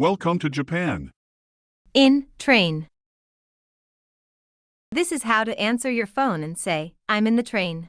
Welcome to Japan. In train. This is how to answer your phone and say, I'm in the train.